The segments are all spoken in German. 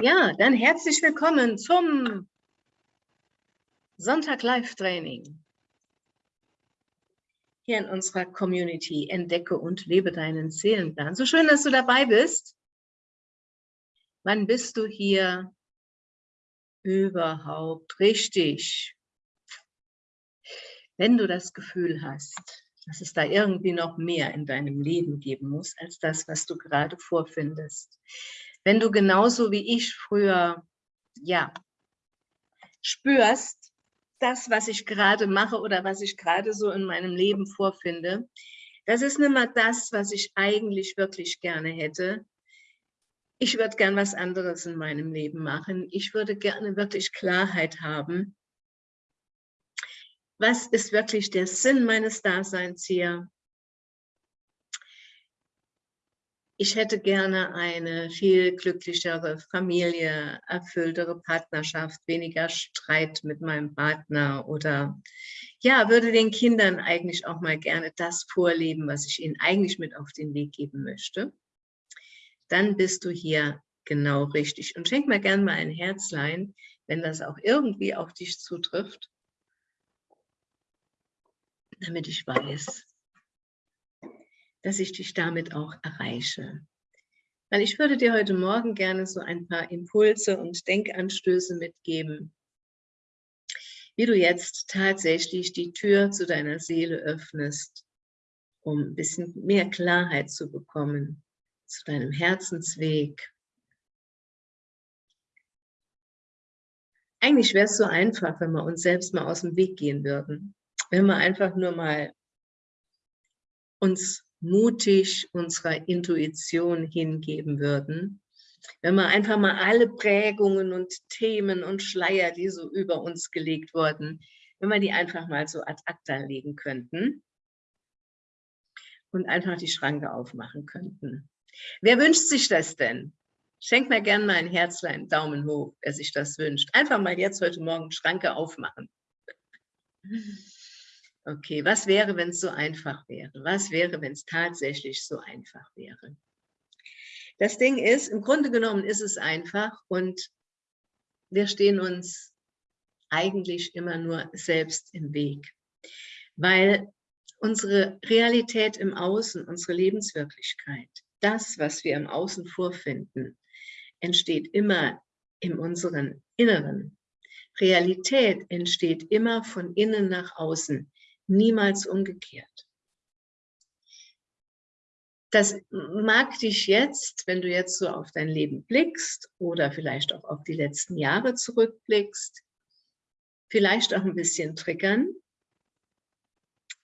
Ja, dann herzlich willkommen zum Sonntag Live Training. Hier in unserer Community Entdecke und lebe deinen Seelenplan. So schön, dass du dabei bist. Wann bist du hier überhaupt richtig? Wenn du das Gefühl hast, dass es da irgendwie noch mehr in deinem Leben geben muss, als das, was du gerade vorfindest wenn du genauso wie ich früher, ja, spürst, das, was ich gerade mache oder was ich gerade so in meinem Leben vorfinde, das ist nicht mehr das, was ich eigentlich wirklich gerne hätte. Ich würde gern was anderes in meinem Leben machen. Ich würde gerne wirklich Klarheit haben. Was ist wirklich der Sinn meines Daseins hier? Ich hätte gerne eine viel glücklichere Familie, erfülltere Partnerschaft, weniger Streit mit meinem Partner oder ja, würde den Kindern eigentlich auch mal gerne das vorleben, was ich ihnen eigentlich mit auf den Weg geben möchte. Dann bist du hier genau richtig. Und schenk mir gerne mal ein Herzlein, wenn das auch irgendwie auf dich zutrifft, damit ich weiß, dass ich dich damit auch erreiche. Weil ich würde dir heute Morgen gerne so ein paar Impulse und Denkanstöße mitgeben, wie du jetzt tatsächlich die Tür zu deiner Seele öffnest, um ein bisschen mehr Klarheit zu bekommen zu deinem Herzensweg. Eigentlich wäre es so einfach, wenn wir uns selbst mal aus dem Weg gehen würden. Wenn wir einfach nur mal uns mutig unserer Intuition hingeben würden, wenn wir einfach mal alle Prägungen und Themen und Schleier, die so über uns gelegt wurden, wenn wir die einfach mal so ad acta legen könnten und einfach die Schranke aufmachen könnten. Wer wünscht sich das denn? Schenkt mir gerne mal ein Herzlein, Daumen hoch, wer sich das wünscht. Einfach mal jetzt heute Morgen Schranke aufmachen. Okay, was wäre, wenn es so einfach wäre? Was wäre, wenn es tatsächlich so einfach wäre? Das Ding ist, im Grunde genommen ist es einfach und wir stehen uns eigentlich immer nur selbst im Weg, weil unsere Realität im Außen, unsere Lebenswirklichkeit, das, was wir im Außen vorfinden, entsteht immer in unserem Inneren. Realität entsteht immer von innen nach außen niemals umgekehrt. Das mag dich jetzt, wenn du jetzt so auf dein Leben blickst oder vielleicht auch auf die letzten Jahre zurückblickst, vielleicht auch ein bisschen triggern,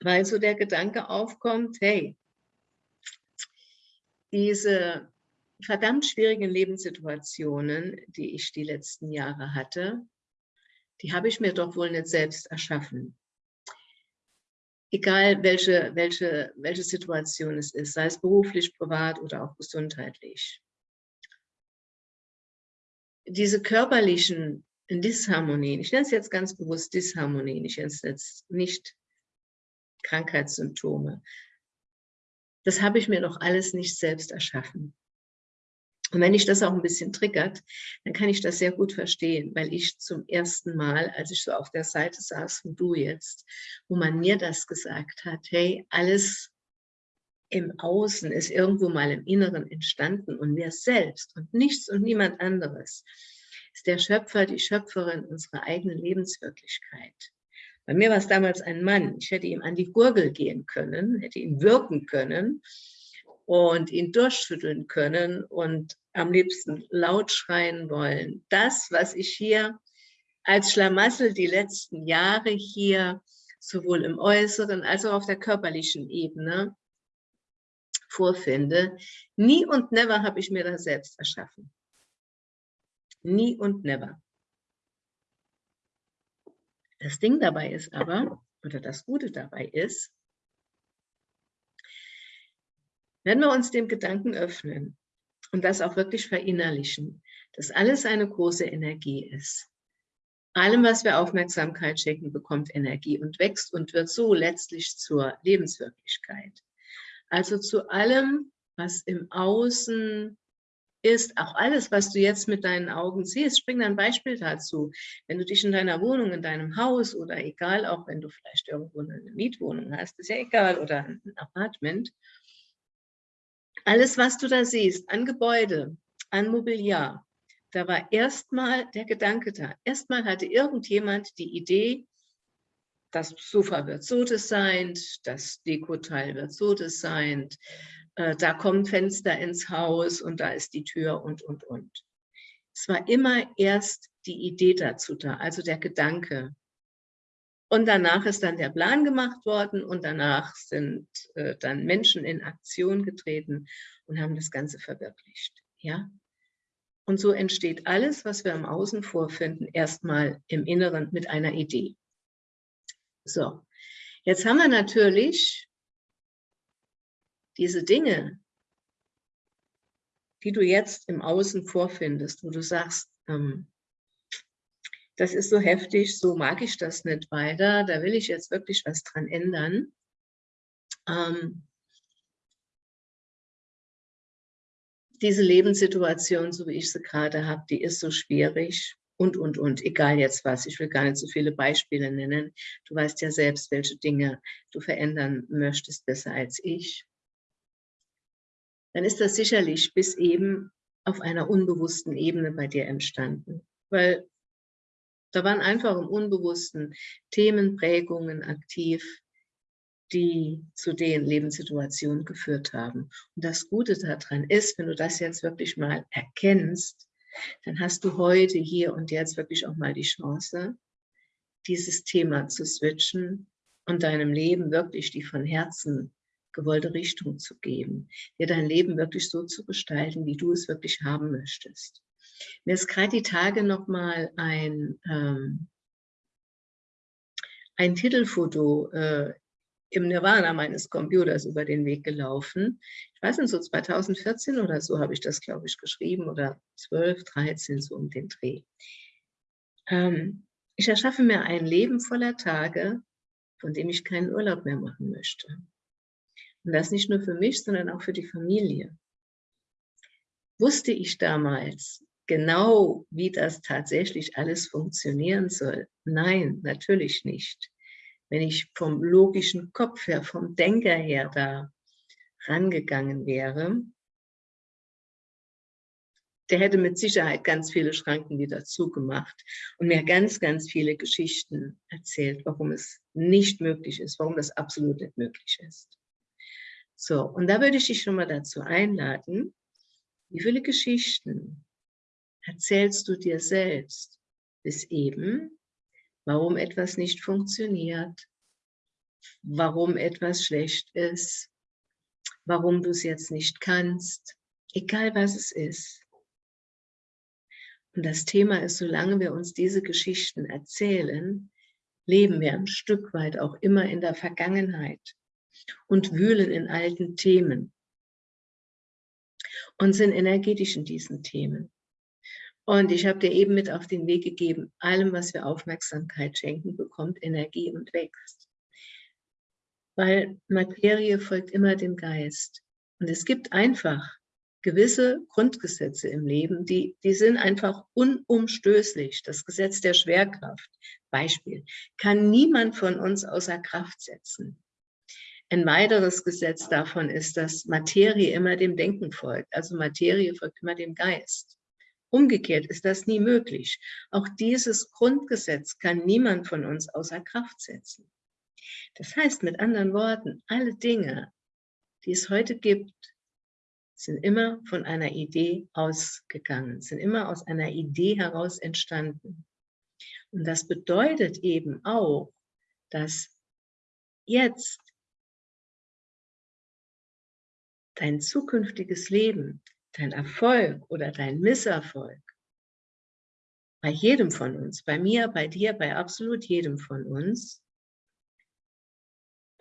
weil so der Gedanke aufkommt, hey, diese verdammt schwierigen Lebenssituationen, die ich die letzten Jahre hatte, die habe ich mir doch wohl nicht selbst erschaffen egal welche, welche, welche Situation es ist, sei es beruflich, privat oder auch gesundheitlich. Diese körperlichen Disharmonien, ich nenne es jetzt ganz bewusst Disharmonien, ich nenne es jetzt nicht Krankheitssymptome, das habe ich mir doch alles nicht selbst erschaffen. Und wenn ich das auch ein bisschen triggert, dann kann ich das sehr gut verstehen, weil ich zum ersten Mal, als ich so auf der Seite saß, wie du jetzt, wo man mir das gesagt hat, hey, alles im Außen ist irgendwo mal im Inneren entstanden und mir selbst und nichts und niemand anderes ist der Schöpfer, die Schöpferin unserer eigenen Lebenswirklichkeit. Bei mir war es damals ein Mann. Ich hätte ihm an die Gurgel gehen können, hätte ihn wirken können und ihn durchschütteln können und am liebsten laut schreien wollen. Das, was ich hier als Schlamassel die letzten Jahre hier sowohl im Äußeren als auch auf der körperlichen Ebene vorfinde, nie und never habe ich mir das selbst erschaffen. Nie und never. Das Ding dabei ist aber, oder das Gute dabei ist, wenn wir uns dem Gedanken öffnen, und das auch wirklich verinnerlichen, dass alles eine große Energie ist. Allem, was wir Aufmerksamkeit schenken, bekommt Energie und wächst und wird so letztlich zur Lebenswirklichkeit. Also zu allem, was im Außen ist auch alles, was du jetzt mit deinen Augen siehst. Bringe ein Beispiel dazu. Wenn du dich in deiner Wohnung, in deinem Haus oder egal, auch wenn du vielleicht irgendwo eine Mietwohnung hast, ist ja egal, oder ein Apartment, alles, was du da siehst, an Gebäude, an Mobiliar, da war erstmal der Gedanke da. Erstmal hatte irgendjemand die Idee, das Sofa wird so designt, das Dekoteil wird so designt, äh, da kommt Fenster ins Haus und da ist die Tür und, und, und. Es war immer erst die Idee dazu da, also der Gedanke. Und danach ist dann der Plan gemacht worden und danach sind äh, dann Menschen in Aktion getreten und haben das Ganze verwirklicht. Ja? Und so entsteht alles, was wir im Außen vorfinden, erstmal im Inneren mit einer Idee. So, jetzt haben wir natürlich diese Dinge, die du jetzt im Außen vorfindest, wo du sagst, ähm, das ist so heftig, so mag ich das nicht weiter, da will ich jetzt wirklich was dran ändern. Ähm, diese Lebenssituation, so wie ich sie gerade habe, die ist so schwierig und, und, und, egal jetzt was. Ich will gar nicht so viele Beispiele nennen. Du weißt ja selbst, welche Dinge du verändern möchtest, besser als ich. Dann ist das sicherlich bis eben auf einer unbewussten Ebene bei dir entstanden. Weil da waren einfach im Unbewussten Themen, Prägungen aktiv, die zu den Lebenssituationen geführt haben. Und das Gute daran ist, wenn du das jetzt wirklich mal erkennst, dann hast du heute, hier und jetzt wirklich auch mal die Chance, dieses Thema zu switchen und deinem Leben wirklich die von Herzen gewollte Richtung zu geben, dir dein Leben wirklich so zu gestalten, wie du es wirklich haben möchtest. Mir ist gerade die Tage nochmal ein, ähm, ein Titelfoto äh, im Nirvana meines Computers über den Weg gelaufen. Ich weiß nicht, so 2014 oder so habe ich das, glaube ich, geschrieben oder 12, 13, so um den Dreh. Ähm, ich erschaffe mir ein Leben voller Tage, von dem ich keinen Urlaub mehr machen möchte. Und das nicht nur für mich, sondern auch für die Familie. Wusste ich damals genau, wie das tatsächlich alles funktionieren soll? Nein, natürlich nicht wenn ich vom logischen Kopf her, vom Denker her da rangegangen wäre, der hätte mit Sicherheit ganz viele Schranken wieder zugemacht und mir ganz, ganz viele Geschichten erzählt, warum es nicht möglich ist, warum das absolut nicht möglich ist. So, und da würde ich dich schon mal dazu einladen, wie viele Geschichten erzählst du dir selbst bis eben, warum etwas nicht funktioniert, warum etwas schlecht ist, warum du es jetzt nicht kannst, egal was es ist. Und das Thema ist, solange wir uns diese Geschichten erzählen, leben wir ein Stück weit auch immer in der Vergangenheit und wühlen in alten Themen und sind energetisch in diesen Themen. Und ich habe dir eben mit auf den Weg gegeben, allem, was wir Aufmerksamkeit schenken, bekommt Energie und wächst. Weil Materie folgt immer dem Geist. Und es gibt einfach gewisse Grundgesetze im Leben, die, die sind einfach unumstößlich. Das Gesetz der Schwerkraft, Beispiel, kann niemand von uns außer Kraft setzen. Ein weiteres Gesetz davon ist, dass Materie immer dem Denken folgt. Also Materie folgt immer dem Geist. Umgekehrt ist das nie möglich. Auch dieses Grundgesetz kann niemand von uns außer Kraft setzen. Das heißt mit anderen Worten, alle Dinge, die es heute gibt, sind immer von einer Idee ausgegangen, sind immer aus einer Idee heraus entstanden. Und das bedeutet eben auch, dass jetzt dein zukünftiges Leben dein Erfolg oder dein Misserfolg, bei jedem von uns, bei mir, bei dir, bei absolut jedem von uns,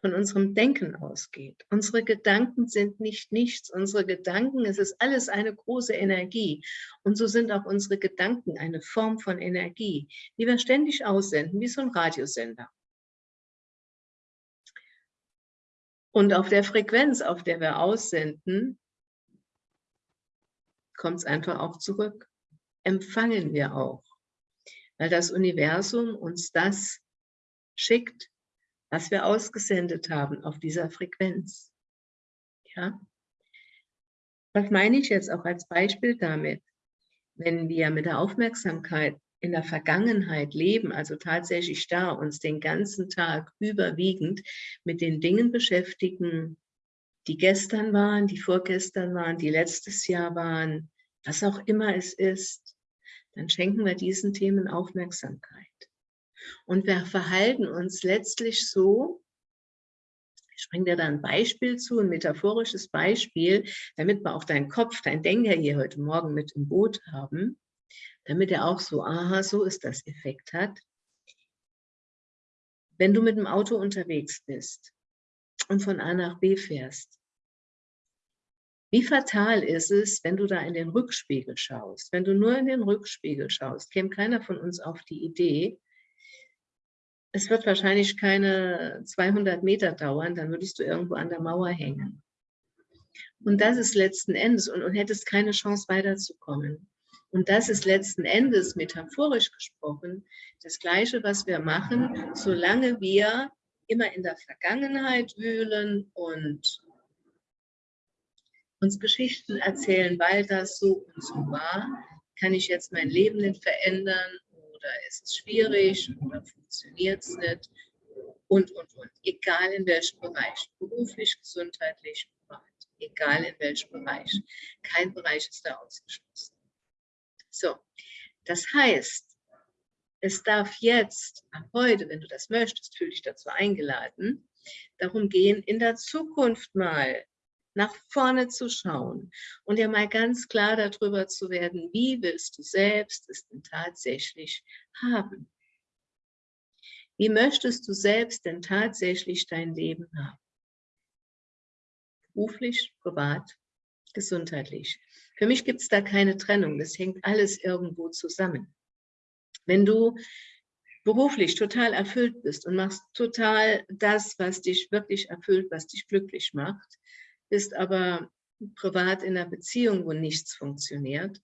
von unserem Denken ausgeht. Unsere Gedanken sind nicht nichts. Unsere Gedanken, es ist alles eine große Energie. Und so sind auch unsere Gedanken eine Form von Energie, die wir ständig aussenden, wie so ein Radiosender. Und auf der Frequenz, auf der wir aussenden, kommt es einfach auch zurück. Empfangen wir auch, weil das Universum uns das schickt, was wir ausgesendet haben auf dieser Frequenz. Ja? Was meine ich jetzt auch als Beispiel damit? Wenn wir mit der Aufmerksamkeit in der Vergangenheit leben, also tatsächlich da uns den ganzen Tag überwiegend mit den Dingen beschäftigen, die gestern waren, die vorgestern waren, die letztes Jahr waren, was auch immer es ist, dann schenken wir diesen Themen Aufmerksamkeit. Und wir verhalten uns letztlich so, ich bringe dir da ein Beispiel zu, ein metaphorisches Beispiel, damit wir auch deinen Kopf, dein Denker hier heute Morgen mit im Boot haben, damit er auch so, aha, so ist das Effekt hat. Wenn du mit dem Auto unterwegs bist und von A nach B fährst, wie fatal ist es, wenn du da in den Rückspiegel schaust? Wenn du nur in den Rückspiegel schaust, käme keiner von uns auf die Idee, es wird wahrscheinlich keine 200 Meter dauern, dann würdest du irgendwo an der Mauer hängen. Und das ist letzten Endes, und, und hättest keine Chance weiterzukommen. Und das ist letzten Endes, metaphorisch gesprochen, das Gleiche, was wir machen, solange wir immer in der Vergangenheit wühlen und uns Geschichten erzählen, weil das so und so war, kann ich jetzt mein Leben nicht verändern oder ist es schwierig oder funktioniert es nicht und, und, und. Egal in welchem Bereich, beruflich, gesundheitlich, privat, egal in welchem Bereich. Kein Bereich ist da ausgeschlossen. So, das heißt, es darf jetzt, heute, wenn du das möchtest, fühle dich dazu eingeladen, darum gehen, in der Zukunft mal nach vorne zu schauen und dir mal ganz klar darüber zu werden, wie willst du selbst es denn tatsächlich haben? Wie möchtest du selbst denn tatsächlich dein Leben haben? Beruflich, privat, gesundheitlich. Für mich gibt es da keine Trennung, das hängt alles irgendwo zusammen. Wenn du beruflich total erfüllt bist und machst total das, was dich wirklich erfüllt, was dich glücklich macht, bist aber privat in einer Beziehung, wo nichts funktioniert,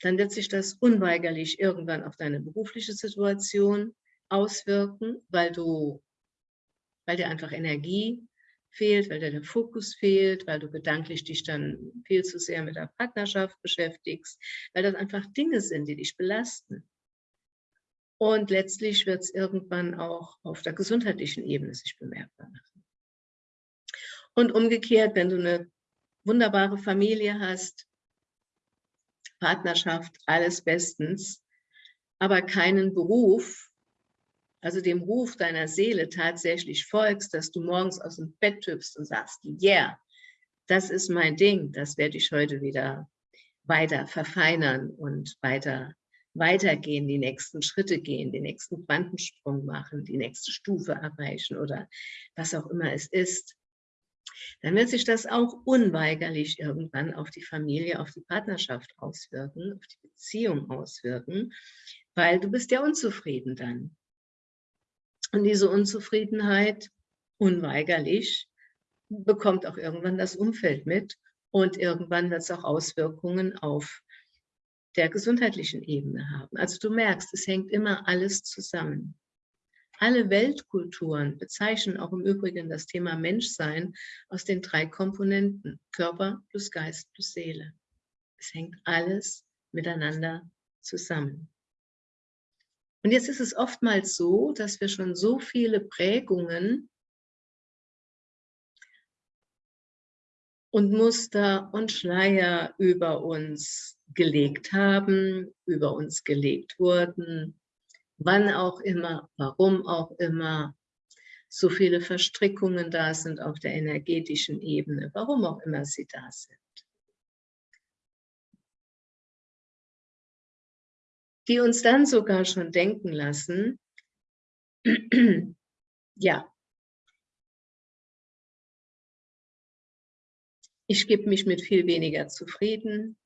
dann wird sich das unweigerlich irgendwann auf deine berufliche Situation auswirken, weil du, weil dir einfach Energie fehlt, weil dir der Fokus fehlt, weil du gedanklich dich dann viel zu sehr mit der Partnerschaft beschäftigst, weil das einfach Dinge sind, die dich belasten. Und letztlich wird es irgendwann auch auf der gesundheitlichen Ebene sich bemerkbar machen. Und umgekehrt, wenn du eine wunderbare Familie hast, Partnerschaft, alles bestens, aber keinen Beruf, also dem Ruf deiner Seele tatsächlich folgst, dass du morgens aus dem Bett hüpfst und sagst, yeah, das ist mein Ding, das werde ich heute wieder weiter verfeinern und weiter weitergehen, die nächsten Schritte gehen, den nächsten Quantensprung machen, die nächste Stufe erreichen oder was auch immer es ist dann wird sich das auch unweigerlich irgendwann auf die Familie, auf die Partnerschaft auswirken, auf die Beziehung auswirken, weil du bist ja unzufrieden dann. Und diese Unzufriedenheit, unweigerlich, bekommt auch irgendwann das Umfeld mit und irgendwann wird es auch Auswirkungen auf der gesundheitlichen Ebene haben. Also du merkst, es hängt immer alles zusammen. Alle Weltkulturen bezeichnen auch im Übrigen das Thema Menschsein aus den drei Komponenten, Körper plus Geist plus Seele. Es hängt alles miteinander zusammen. Und jetzt ist es oftmals so, dass wir schon so viele Prägungen und Muster und Schleier über uns gelegt haben, über uns gelegt wurden, wann auch immer, warum auch immer, so viele Verstrickungen da sind auf der energetischen Ebene, warum auch immer sie da sind. Die uns dann sogar schon denken lassen, ja, ich gebe mich mit viel weniger zufrieden,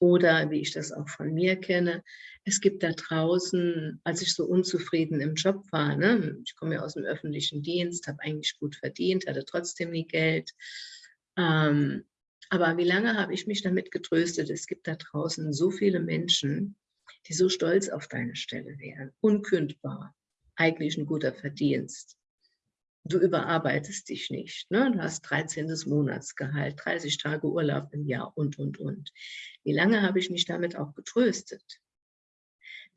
oder wie ich das auch von mir kenne, es gibt da draußen, als ich so unzufrieden im Job war, ne, ich komme ja aus dem öffentlichen Dienst, habe eigentlich gut verdient, hatte trotzdem nie Geld. Ähm, Aber wie lange habe ich mich damit getröstet? Es gibt da draußen so viele Menschen, die so stolz auf deine Stelle wären. Unkündbar. Eigentlich ein guter Verdienst. Du überarbeitest dich nicht. Ne? Du hast 13. Monatsgehalt, 30 Tage Urlaub im Jahr und, und, und. Wie lange habe ich mich damit auch getröstet?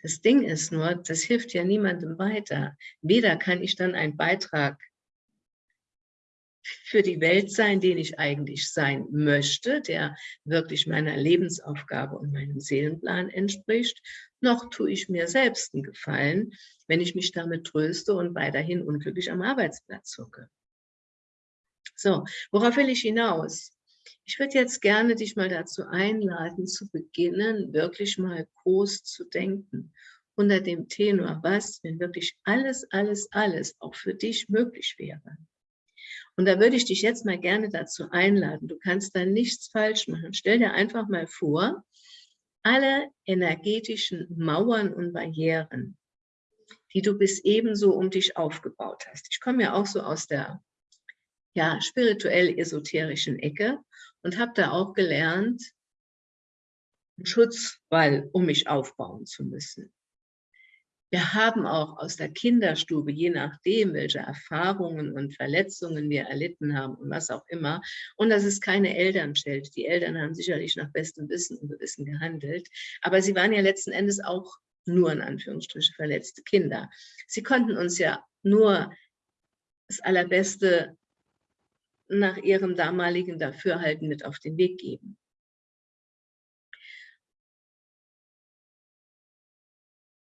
Das Ding ist nur, das hilft ja niemandem weiter. Weder kann ich dann einen Beitrag für die Welt sein, den ich eigentlich sein möchte, der wirklich meiner Lebensaufgabe und meinem Seelenplan entspricht, noch tue ich mir selbst einen Gefallen, wenn ich mich damit tröste und weiterhin unglücklich am Arbeitsplatz hocke. So, worauf will ich hinaus? Ich würde jetzt gerne dich mal dazu einladen, zu beginnen, wirklich mal groß zu denken. Unter dem Tenor, was, wenn wirklich alles, alles, alles auch für dich möglich wäre. Und da würde ich dich jetzt mal gerne dazu einladen. Du kannst da nichts falsch machen. Stell dir einfach mal vor, alle energetischen Mauern und Barrieren, die du bis ebenso um dich aufgebaut hast. Ich komme ja auch so aus der ja, spirituell-esoterischen Ecke und habe da auch gelernt, einen Schutzwall um mich aufbauen zu müssen. Wir haben auch aus der Kinderstube, je nachdem, welche Erfahrungen und Verletzungen wir erlitten haben und was auch immer, und das ist keine Elternscheld. Die Eltern haben sicherlich nach bestem Wissen und Gewissen gehandelt, aber sie waren ja letzten Endes auch nur in Anführungsstrichen verletzte Kinder. Sie konnten uns ja nur das Allerbeste nach ihrem damaligen Dafürhalten mit auf den Weg geben.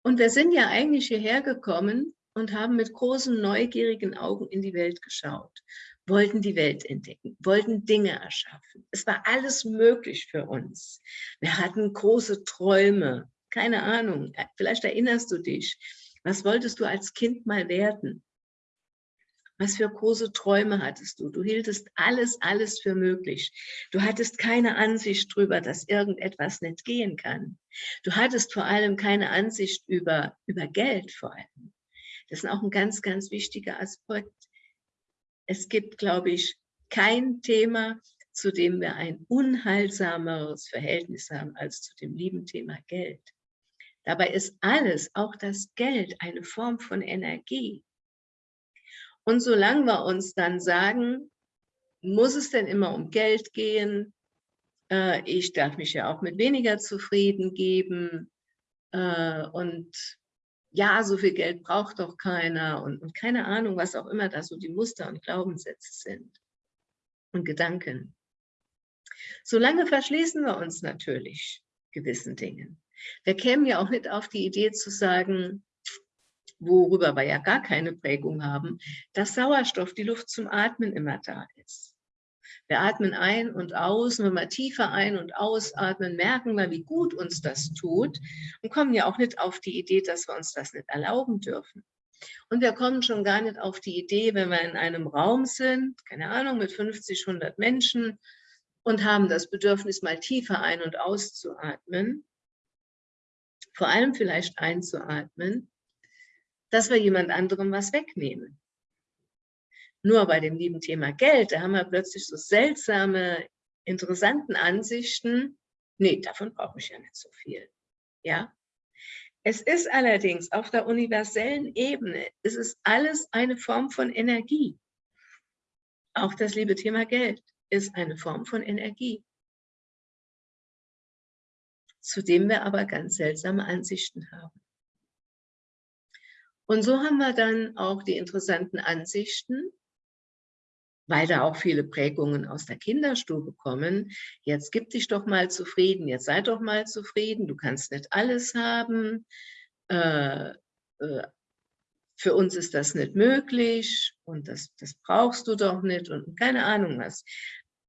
Und wir sind ja eigentlich hierher gekommen und haben mit großen, neugierigen Augen in die Welt geschaut, wollten die Welt entdecken, wollten Dinge erschaffen. Es war alles möglich für uns. Wir hatten große Träume, keine Ahnung, vielleicht erinnerst du dich. Was wolltest du als Kind mal werden? Was für große Träume hattest du? Du hieltest alles, alles für möglich. Du hattest keine Ansicht darüber, dass irgendetwas nicht gehen kann. Du hattest vor allem keine Ansicht über, über Geld vor allem. Das ist auch ein ganz, ganz wichtiger Aspekt. Es gibt, glaube ich, kein Thema, zu dem wir ein unheilsameres Verhältnis haben als zu dem lieben Thema Geld. Dabei ist alles, auch das Geld, eine Form von Energie. Und solange wir uns dann sagen, muss es denn immer um Geld gehen? Äh, ich darf mich ja auch mit weniger zufrieden geben. Äh, und ja, so viel Geld braucht doch keiner. Und, und keine Ahnung, was auch immer da so die Muster und Glaubenssätze sind und Gedanken. Solange verschließen wir uns natürlich gewissen Dingen. Wir kämen ja auch nicht auf die Idee zu sagen, worüber wir ja gar keine Prägung haben, dass Sauerstoff, die Luft zum Atmen immer da ist. Wir atmen ein und aus, wenn wir tiefer ein- und ausatmen, merken wir, wie gut uns das tut und kommen ja auch nicht auf die Idee, dass wir uns das nicht erlauben dürfen. Und wir kommen schon gar nicht auf die Idee, wenn wir in einem Raum sind, keine Ahnung, mit 50, 100 Menschen und haben das Bedürfnis, mal tiefer ein- und auszuatmen, vor allem vielleicht einzuatmen, dass wir jemand anderem was wegnehmen. Nur bei dem lieben Thema Geld, da haben wir plötzlich so seltsame, interessanten Ansichten. Nee, davon brauche ich ja nicht so viel. Ja? Es ist allerdings auf der universellen Ebene, es ist alles eine Form von Energie. Auch das liebe Thema Geld ist eine Form von Energie, zu dem wir aber ganz seltsame Ansichten haben. Und so haben wir dann auch die interessanten Ansichten, weil da auch viele Prägungen aus der Kinderstube kommen. Jetzt gib dich doch mal zufrieden, jetzt sei doch mal zufrieden, du kannst nicht alles haben. Äh, äh, für uns ist das nicht möglich und das, das brauchst du doch nicht und keine Ahnung was.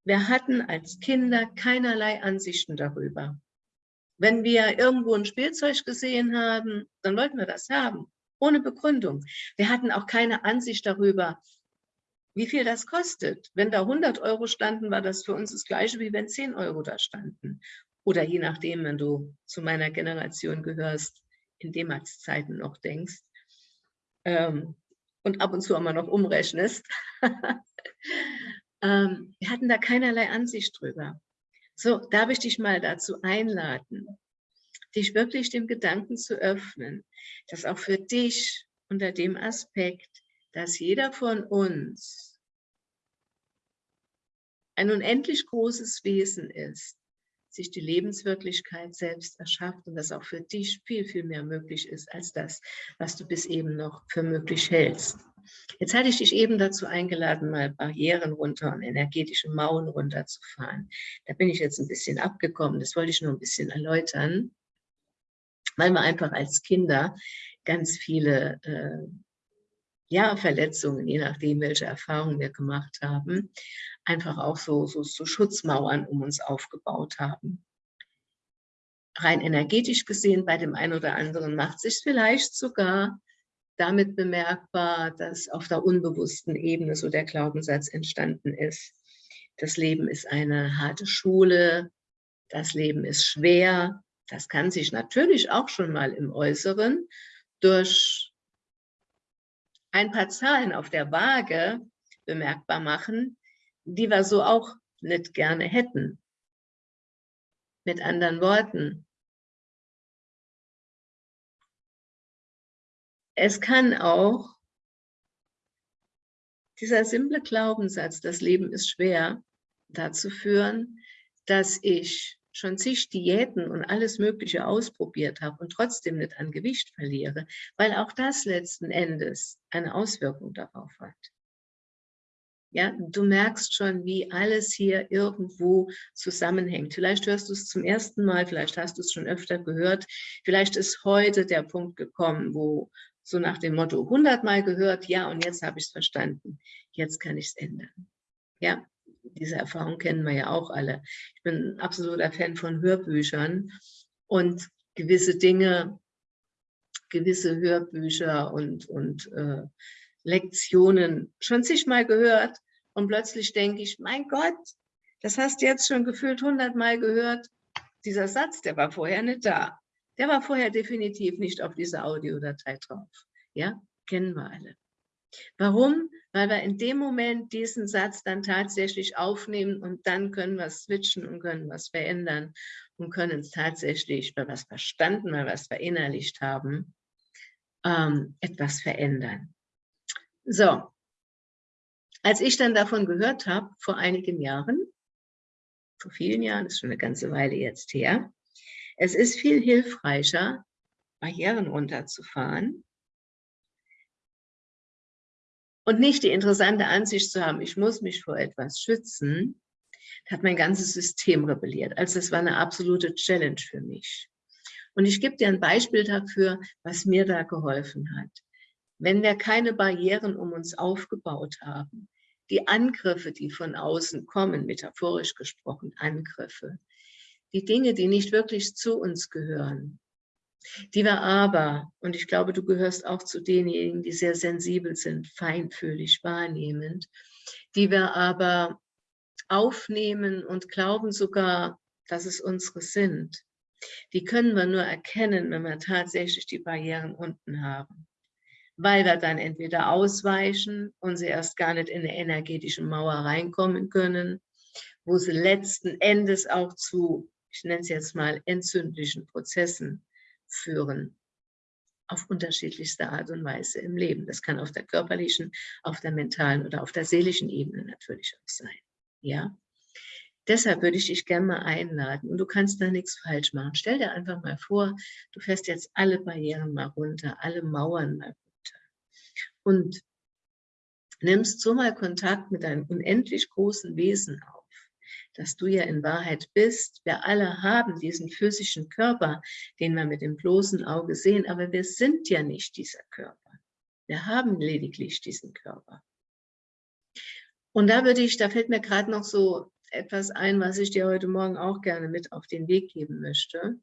Wir hatten als Kinder keinerlei Ansichten darüber. Wenn wir irgendwo ein Spielzeug gesehen haben, dann wollten wir das haben ohne Begründung. Wir hatten auch keine Ansicht darüber, wie viel das kostet. Wenn da 100 Euro standen, war das für uns das Gleiche, wie wenn 10 Euro da standen. Oder je nachdem, wenn du zu meiner Generation gehörst, in D-Max-Zeiten noch denkst ähm, und ab und zu immer noch umrechnest. ähm, wir hatten da keinerlei Ansicht drüber. So, darf ich dich mal dazu einladen, dich wirklich dem Gedanken zu öffnen, dass auch für dich unter dem Aspekt, dass jeder von uns ein unendlich großes Wesen ist, sich die Lebenswirklichkeit selbst erschafft und dass auch für dich viel, viel mehr möglich ist als das, was du bis eben noch für möglich hältst. Jetzt hatte ich dich eben dazu eingeladen, mal Barrieren runter und energetische Mauern runterzufahren. Da bin ich jetzt ein bisschen abgekommen, das wollte ich nur ein bisschen erläutern, weil wir einfach als Kinder ganz viele äh, ja, Verletzungen, je nachdem, welche Erfahrungen wir gemacht haben, einfach auch so, so, so Schutzmauern um uns aufgebaut haben. Rein energetisch gesehen, bei dem einen oder anderen macht sich vielleicht sogar damit bemerkbar, dass auf der unbewussten Ebene so der Glaubenssatz entstanden ist. Das Leben ist eine harte Schule, das Leben ist schwer. Das kann sich natürlich auch schon mal im Äußeren durch ein paar Zahlen auf der Waage bemerkbar machen, die wir so auch nicht gerne hätten. Mit anderen Worten, es kann auch dieser simple Glaubenssatz, das Leben ist schwer, dazu führen, dass ich schon zig Diäten und alles Mögliche ausprobiert habe und trotzdem nicht an Gewicht verliere, weil auch das letzten Endes eine Auswirkung darauf hat. Ja, du merkst schon, wie alles hier irgendwo zusammenhängt. Vielleicht hörst du es zum ersten Mal, vielleicht hast du es schon öfter gehört. Vielleicht ist heute der Punkt gekommen, wo so nach dem Motto 100 Mal gehört, ja, und jetzt habe ich es verstanden. Jetzt kann ich es ändern. Ja, diese Erfahrung kennen wir ja auch alle. Ich bin ein absoluter Fan von Hörbüchern und gewisse Dinge, gewisse Hörbücher und, und äh, Lektionen schon zigmal gehört und plötzlich denke ich, mein Gott, das hast du jetzt schon gefühlt hundertmal gehört. Dieser Satz, der war vorher nicht da. Der war vorher definitiv nicht auf dieser Audiodatei drauf. Ja, kennen wir alle. Warum? Weil wir in dem Moment diesen Satz dann tatsächlich aufnehmen und dann können wir switchen und können was verändern und können es tatsächlich, weil wir es verstanden, weil wir es verinnerlicht haben, ähm, etwas verändern. So, als ich dann davon gehört habe, vor einigen Jahren, vor vielen Jahren, ist schon eine ganze Weile jetzt her, es ist viel hilfreicher, Barrieren runterzufahren und nicht die interessante Ansicht zu haben, ich muss mich vor etwas schützen, hat mein ganzes System rebelliert. Also das war eine absolute Challenge für mich. Und ich gebe dir ein Beispiel dafür, was mir da geholfen hat. Wenn wir keine Barrieren um uns aufgebaut haben, die Angriffe, die von außen kommen, metaphorisch gesprochen Angriffe, die Dinge, die nicht wirklich zu uns gehören, die wir aber, und ich glaube, du gehörst auch zu denjenigen, die sehr sensibel sind, feinfühlig, wahrnehmend, die wir aber aufnehmen und glauben sogar, dass es unsere sind, die können wir nur erkennen, wenn wir tatsächlich die Barrieren unten haben. Weil wir dann entweder ausweichen und sie erst gar nicht in eine energetische Mauer reinkommen können, wo sie letzten Endes auch zu, ich nenne es jetzt mal, entzündlichen Prozessen führen, auf unterschiedlichste Art und Weise im Leben. Das kann auf der körperlichen, auf der mentalen oder auf der seelischen Ebene natürlich auch sein. Ja? Deshalb würde ich dich gerne mal einladen und du kannst da nichts falsch machen. Stell dir einfach mal vor, du fährst jetzt alle Barrieren mal runter, alle Mauern mal und nimmst so mal Kontakt mit deinem unendlich großen Wesen auf, dass du ja in Wahrheit bist. Wir alle haben diesen physischen Körper, den wir mit dem bloßen Auge sehen, aber wir sind ja nicht dieser Körper. Wir haben lediglich diesen Körper. Und da würde ich, da fällt mir gerade noch so etwas ein, was ich dir heute Morgen auch gerne mit auf den Weg geben möchte.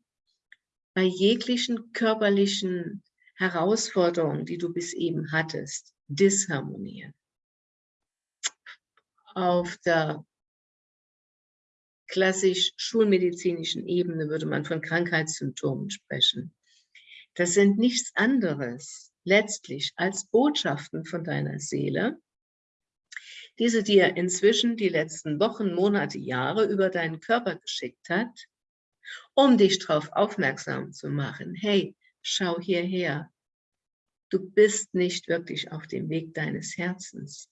Bei jeglichen körperlichen Herausforderungen, die du bis eben hattest, disharmonieren. Auf der klassisch schulmedizinischen Ebene würde man von Krankheitssymptomen sprechen. Das sind nichts anderes letztlich als Botschaften von deiner Seele, diese dir inzwischen die letzten Wochen, Monate, Jahre über deinen Körper geschickt hat, um dich darauf aufmerksam zu machen, hey, schau hierher, du bist nicht wirklich auf dem Weg deines Herzens.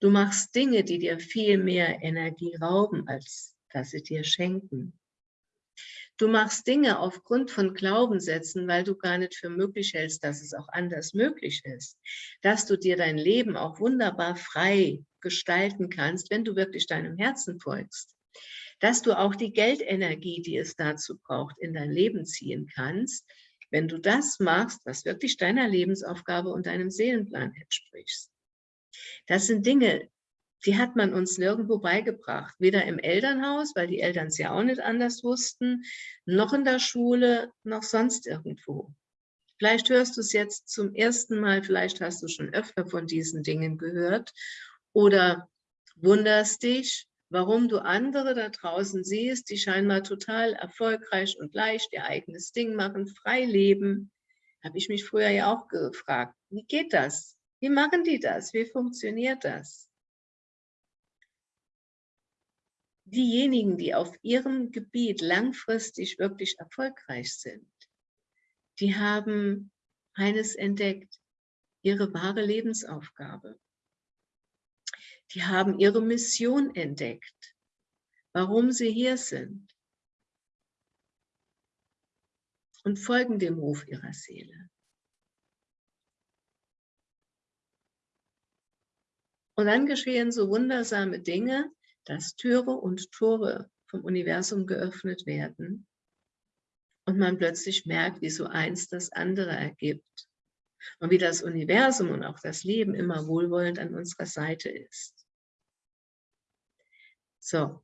Du machst Dinge, die dir viel mehr Energie rauben, als dass sie dir schenken. Du machst Dinge aufgrund von Glaubenssätzen, weil du gar nicht für möglich hältst, dass es auch anders möglich ist. Dass du dir dein Leben auch wunderbar frei gestalten kannst, wenn du wirklich deinem Herzen folgst. Dass du auch die Geldenergie, die es dazu braucht, in dein Leben ziehen kannst, wenn du das machst, was wirklich deiner Lebensaufgabe und deinem Seelenplan entspricht. Das sind Dinge, die hat man uns nirgendwo beigebracht. Weder im Elternhaus, weil die Eltern es ja auch nicht anders wussten, noch in der Schule, noch sonst irgendwo. Vielleicht hörst du es jetzt zum ersten Mal, vielleicht hast du schon öfter von diesen Dingen gehört oder wunderst dich, warum du andere da draußen siehst, die scheinbar total erfolgreich und leicht ihr eigenes Ding machen, frei leben. Habe ich mich früher ja auch gefragt, wie geht das? Wie machen die das? Wie funktioniert das? Diejenigen, die auf ihrem Gebiet langfristig wirklich erfolgreich sind, die haben eines entdeckt, ihre wahre Lebensaufgabe. Die haben ihre Mission entdeckt, warum sie hier sind und folgen dem Ruf ihrer Seele. Und dann geschehen so wundersame Dinge, dass Türe und Tore vom Universum geöffnet werden und man plötzlich merkt, wie so eins das andere ergibt und wie das Universum und auch das Leben immer wohlwollend an unserer Seite ist. So,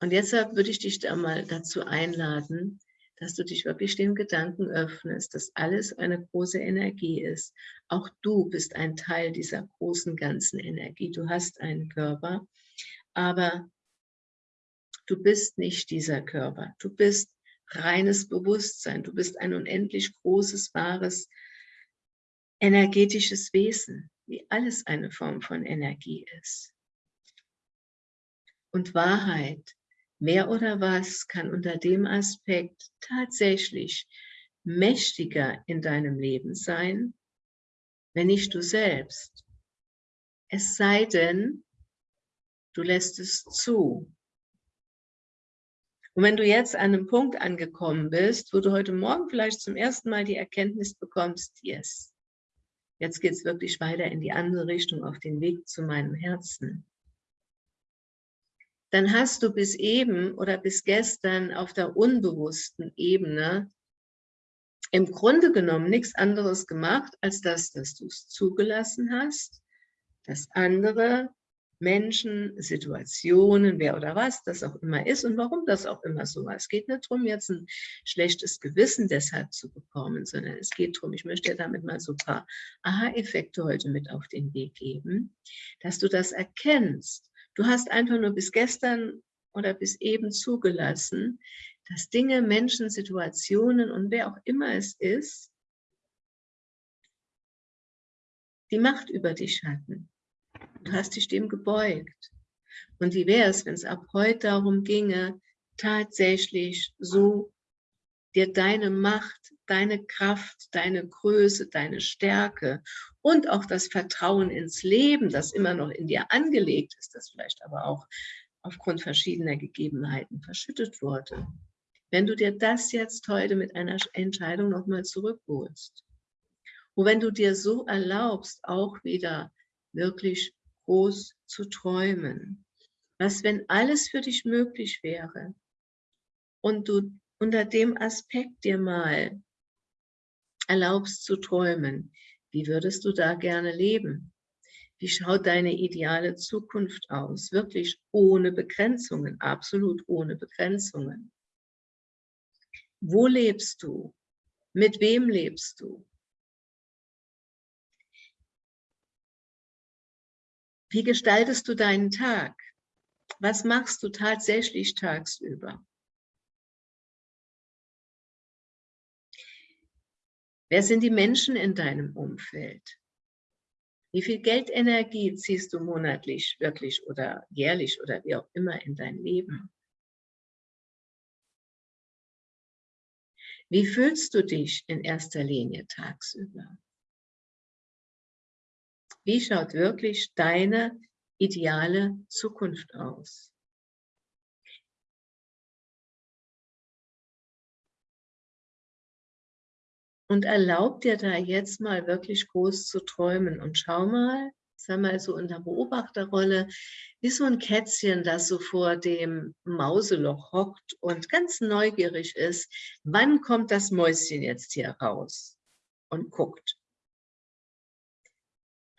und jetzt würde ich dich da mal dazu einladen, dass du dich wirklich dem Gedanken öffnest, dass alles eine große Energie ist. Auch du bist ein Teil dieser großen ganzen Energie. Du hast einen Körper, aber du bist nicht dieser Körper. Du bist reines Bewusstsein. Du bist ein unendlich großes, wahres, energetisches Wesen, wie alles eine Form von Energie ist. Und Wahrheit Wer oder was kann unter dem Aspekt tatsächlich mächtiger in deinem Leben sein, wenn nicht du selbst? Es sei denn, du lässt es zu. Und wenn du jetzt an einem Punkt angekommen bist, wo du heute Morgen vielleicht zum ersten Mal die Erkenntnis bekommst, yes, jetzt geht es wirklich weiter in die andere Richtung, auf den Weg zu meinem Herzen dann hast du bis eben oder bis gestern auf der unbewussten Ebene im Grunde genommen nichts anderes gemacht, als das, dass du es zugelassen hast, dass andere Menschen, Situationen, wer oder was das auch immer ist und warum das auch immer so war. Es geht nicht darum, jetzt ein schlechtes Gewissen deshalb zu bekommen, sondern es geht darum, ich möchte damit mal so ein paar Aha-Effekte heute mit auf den Weg geben, dass du das erkennst, Du hast einfach nur bis gestern oder bis eben zugelassen, dass Dinge, Menschen, Situationen und wer auch immer es ist, die Macht über dich hatten. Du hast dich dem gebeugt. Und wie wäre es, wenn es ab heute darum ginge, tatsächlich so dir deine Macht, deine Kraft, deine Größe, deine Stärke und auch das Vertrauen ins Leben, das immer noch in dir angelegt ist, das vielleicht aber auch aufgrund verschiedener Gegebenheiten verschüttet wurde. Wenn du dir das jetzt heute mit einer Entscheidung nochmal zurückholst und wenn du dir so erlaubst, auch wieder wirklich groß zu träumen, was wenn alles für dich möglich wäre und du unter dem Aspekt dir mal erlaubst zu träumen, wie würdest du da gerne leben? Wie schaut deine ideale Zukunft aus? Wirklich ohne Begrenzungen, absolut ohne Begrenzungen. Wo lebst du? Mit wem lebst du? Wie gestaltest du deinen Tag? Was machst du tatsächlich tagsüber? Wer sind die Menschen in deinem Umfeld? Wie viel Geldenergie ziehst du monatlich wirklich oder jährlich oder wie auch immer in dein Leben? Wie fühlst du dich in erster Linie tagsüber? Wie schaut wirklich deine ideale Zukunft aus? Und erlaub dir da jetzt mal wirklich groß zu träumen und schau mal, sei mal so in der Beobachterrolle, wie so ein Kätzchen, das so vor dem Mauseloch hockt und ganz neugierig ist, wann kommt das Mäuschen jetzt hier raus und guckt.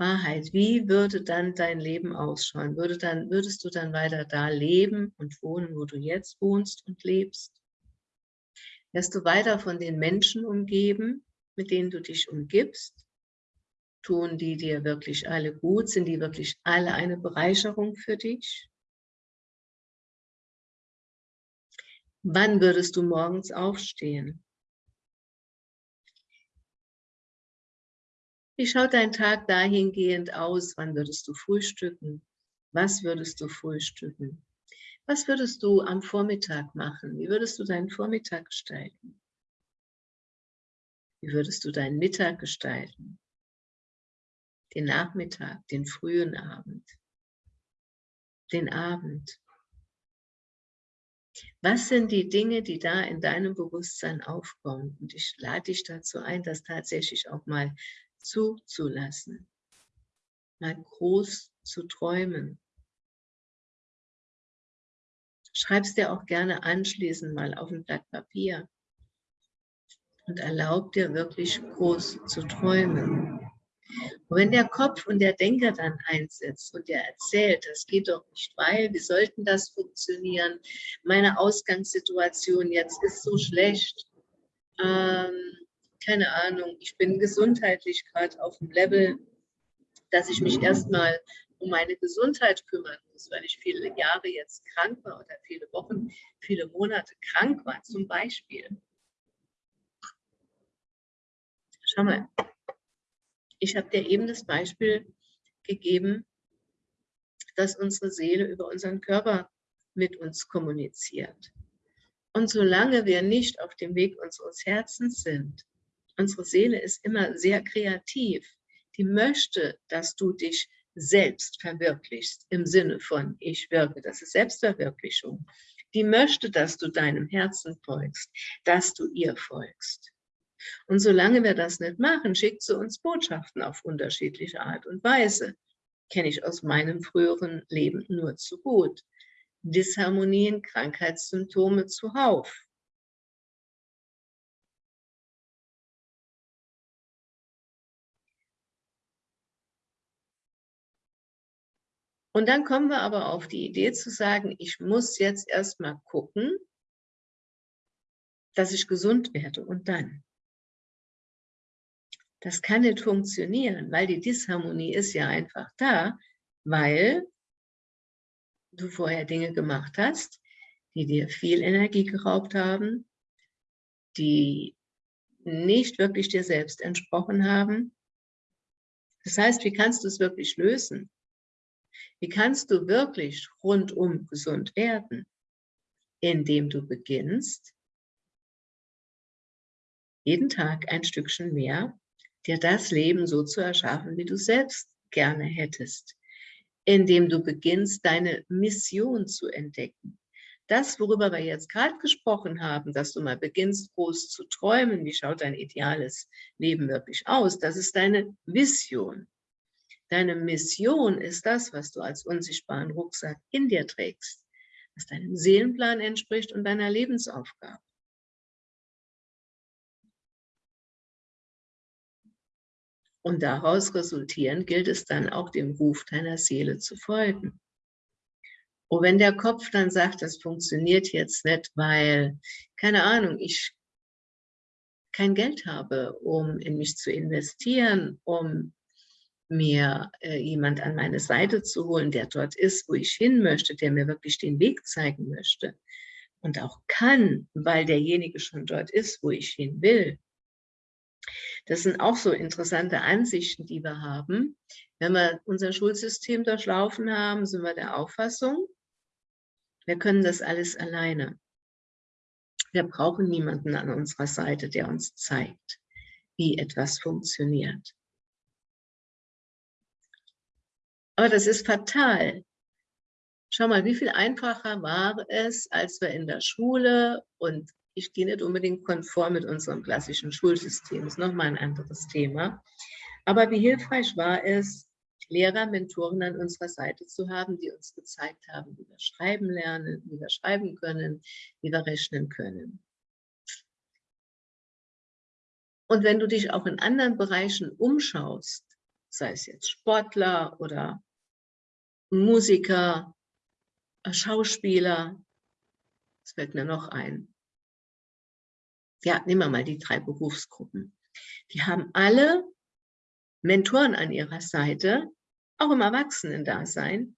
Wahrheit, wie würde dann dein Leben ausschauen? Würde dann, würdest du dann weiter da leben und wohnen, wo du jetzt wohnst und lebst? Wärst du weiter von den Menschen umgeben, mit denen du dich umgibst? Tun die dir wirklich alle gut? Sind die wirklich alle eine Bereicherung für dich? Wann würdest du morgens aufstehen? Wie schaut dein Tag dahingehend aus? Wann würdest du frühstücken? Was würdest du frühstücken? Was würdest du am Vormittag machen? Wie würdest du deinen Vormittag gestalten? Wie würdest du deinen Mittag gestalten? Den Nachmittag, den frühen Abend, den Abend. Was sind die Dinge, die da in deinem Bewusstsein aufkommen? Und ich lade dich dazu ein, das tatsächlich auch mal zuzulassen, mal groß zu träumen, Schreib es dir auch gerne anschließend mal auf ein Blatt Papier und erlaub dir wirklich groß zu träumen. Und wenn der Kopf und der Denker dann einsetzt und der erzählt, das geht doch nicht, weil, wie sollten das funktionieren? Meine Ausgangssituation jetzt ist so schlecht. Ähm, keine Ahnung, ich bin gesundheitlich gerade auf dem Level, dass ich mich erstmal um meine Gesundheit kümmern muss, weil ich viele Jahre jetzt krank war oder viele Wochen, viele Monate krank war, zum Beispiel. Schau mal, ich habe dir eben das Beispiel gegeben, dass unsere Seele über unseren Körper mit uns kommuniziert. Und solange wir nicht auf dem Weg unseres Herzens sind, unsere Seele ist immer sehr kreativ, die möchte, dass du dich selbst verwirklichst, im Sinne von ich wirke, das ist Selbstverwirklichung, die möchte, dass du deinem Herzen folgst, dass du ihr folgst. Und solange wir das nicht machen, schickt sie uns Botschaften auf unterschiedliche Art und Weise. Kenne ich aus meinem früheren Leben nur zu gut. Disharmonien, Krankheitssymptome zuhauf. Und dann kommen wir aber auf die Idee zu sagen, ich muss jetzt erstmal gucken, dass ich gesund werde und dann. Das kann nicht funktionieren, weil die Disharmonie ist ja einfach da, weil du vorher Dinge gemacht hast, die dir viel Energie geraubt haben, die nicht wirklich dir selbst entsprochen haben. Das heißt, wie kannst du es wirklich lösen? Wie kannst du wirklich rundum gesund werden? Indem du beginnst, jeden Tag ein Stückchen mehr, dir das Leben so zu erschaffen, wie du selbst gerne hättest. Indem du beginnst, deine Mission zu entdecken. Das, worüber wir jetzt gerade gesprochen haben, dass du mal beginnst, groß zu träumen, wie schaut dein ideales Leben wirklich aus, das ist deine Vision. Deine Mission ist das, was du als unsichtbaren Rucksack in dir trägst, was deinem Seelenplan entspricht und deiner Lebensaufgabe. Und daraus resultierend gilt es dann auch dem Ruf deiner Seele zu folgen. Und wenn der Kopf dann sagt, das funktioniert jetzt nicht, weil, keine Ahnung, ich kein Geld habe, um in mich zu investieren, um mir äh, jemand an meine Seite zu holen, der dort ist, wo ich hin möchte, der mir wirklich den Weg zeigen möchte und auch kann, weil derjenige schon dort ist, wo ich hin will, Das sind auch so interessante Ansichten, die wir haben. Wenn wir unser Schulsystem durchlaufen haben, sind wir der Auffassung, wir können das alles alleine. Wir brauchen niemanden an unserer Seite, der uns zeigt, wie etwas funktioniert. Aber das ist fatal. Schau mal, wie viel einfacher war es, als wir in der Schule und ich gehe nicht unbedingt konform mit unserem klassischen Schulsystem, das ist nochmal ein anderes Thema. Aber wie hilfreich war es, Lehrer, Mentoren an unserer Seite zu haben, die uns gezeigt haben, wie wir schreiben lernen, wie wir schreiben können, wie wir rechnen können. Und wenn du dich auch in anderen Bereichen umschaust, sei es jetzt Sportler oder Musiker, Schauspieler, das fällt mir noch ein. Ja, nehmen wir mal die drei Berufsgruppen. Die haben alle Mentoren an ihrer Seite, auch im Erwachsenen-Dasein,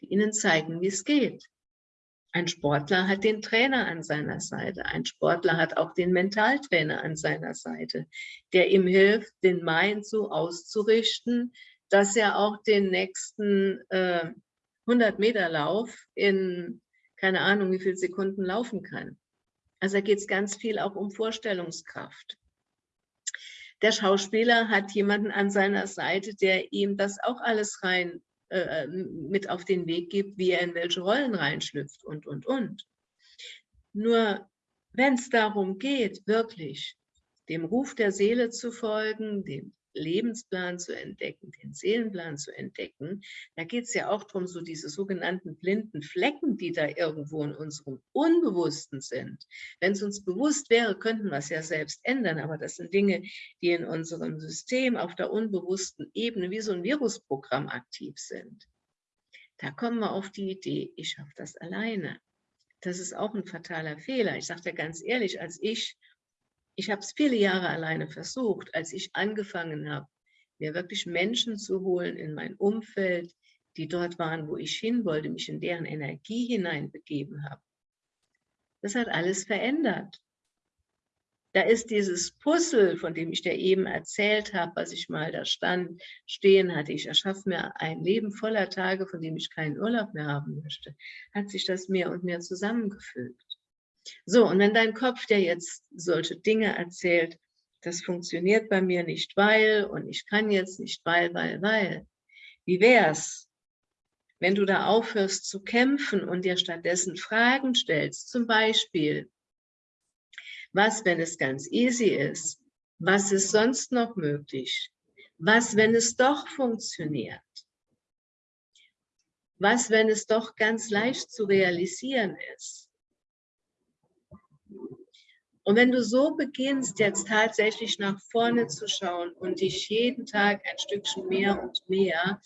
die ihnen zeigen, wie es geht. Ein Sportler hat den Trainer an seiner Seite. Ein Sportler hat auch den Mentaltrainer an seiner Seite, der ihm hilft, den Mind so auszurichten, dass er auch den nächsten äh, 100 Meter Lauf in keine Ahnung wie viele Sekunden laufen kann. Also da geht es ganz viel auch um Vorstellungskraft. Der Schauspieler hat jemanden an seiner Seite, der ihm das auch alles rein äh, mit auf den Weg gibt, wie er in welche Rollen reinschlüpft und, und, und. Nur wenn es darum geht, wirklich dem Ruf der Seele zu folgen, dem Lebensplan zu entdecken, den Seelenplan zu entdecken. Da geht es ja auch darum, so diese sogenannten blinden Flecken, die da irgendwo in unserem Unbewussten sind. Wenn es uns bewusst wäre, könnten wir es ja selbst ändern, aber das sind Dinge, die in unserem System auf der unbewussten Ebene wie so ein Virusprogramm aktiv sind. Da kommen wir auf die Idee, ich schaffe das alleine. Das ist auch ein fataler Fehler. Ich sage dir ganz ehrlich, als ich ich habe es viele Jahre alleine versucht, als ich angefangen habe, mir wirklich Menschen zu holen in mein Umfeld, die dort waren, wo ich hin wollte, mich in deren Energie hineinbegeben habe. Das hat alles verändert. Da ist dieses Puzzle, von dem ich dir eben erzählt habe, was ich mal da stand, stehen hatte. Ich erschaffe mir ein Leben voller Tage, von dem ich keinen Urlaub mehr haben möchte. Hat sich das mehr und mehr zusammengefügt. So, und wenn dein Kopf dir jetzt solche Dinge erzählt, das funktioniert bei mir nicht, weil, und ich kann jetzt nicht, weil, weil, weil. Wie wär's, wenn du da aufhörst zu kämpfen und dir stattdessen Fragen stellst, zum Beispiel, was, wenn es ganz easy ist? Was ist sonst noch möglich? Was, wenn es doch funktioniert? Was, wenn es doch ganz leicht zu realisieren ist? Und wenn du so beginnst, jetzt tatsächlich nach vorne zu schauen und dich jeden Tag ein Stückchen mehr und mehr